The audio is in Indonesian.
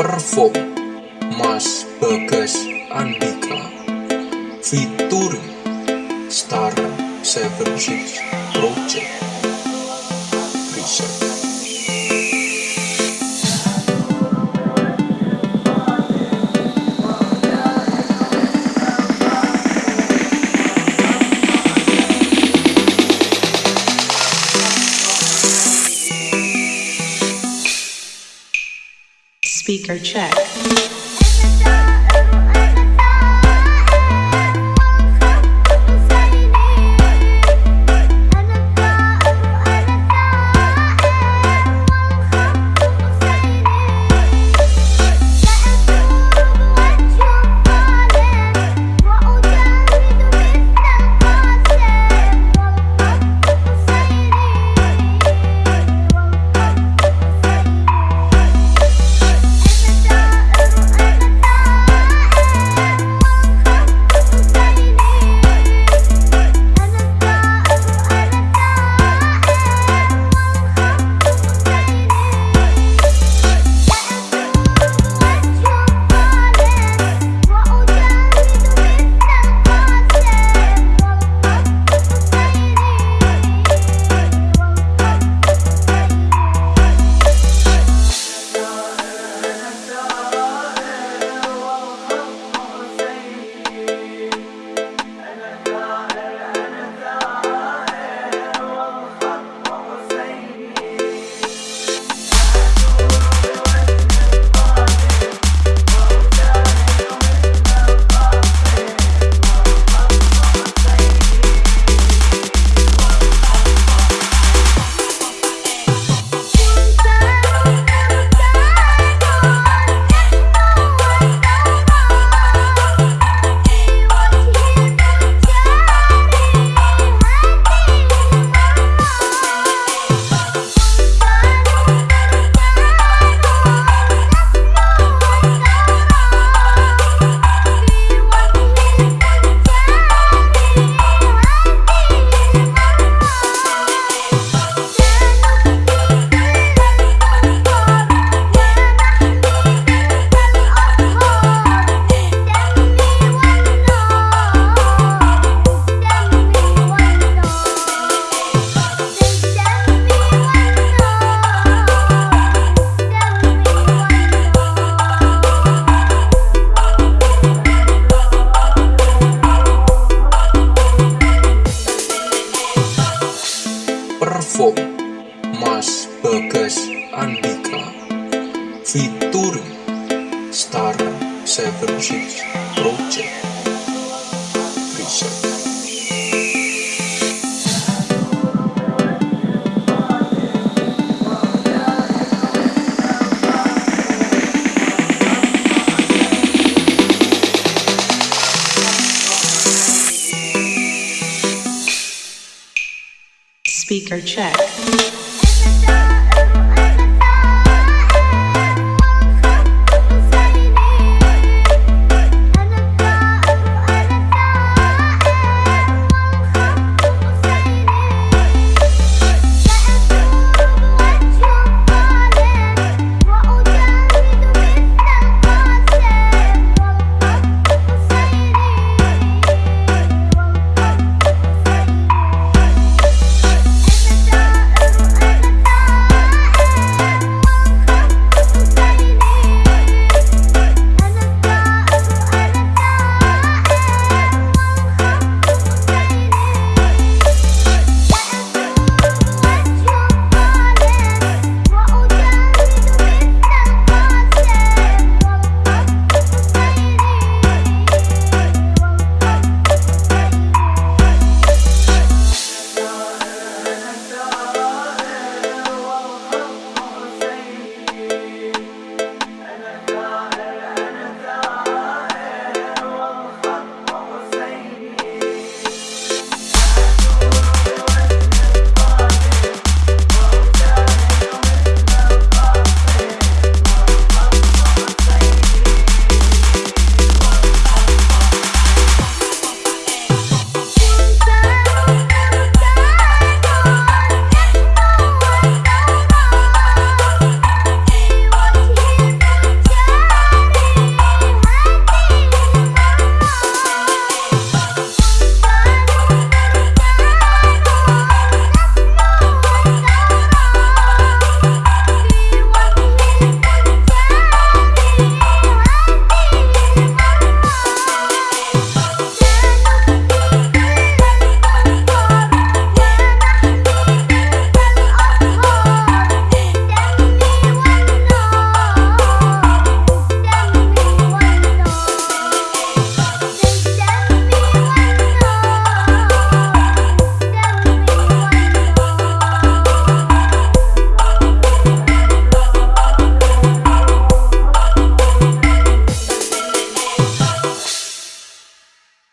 Perform Mas Bagas Andika. Featuring Star 76 Project. Research Speaker check. Perform Mas Bagas Andika. Featuring Star 76 Project Speaker check.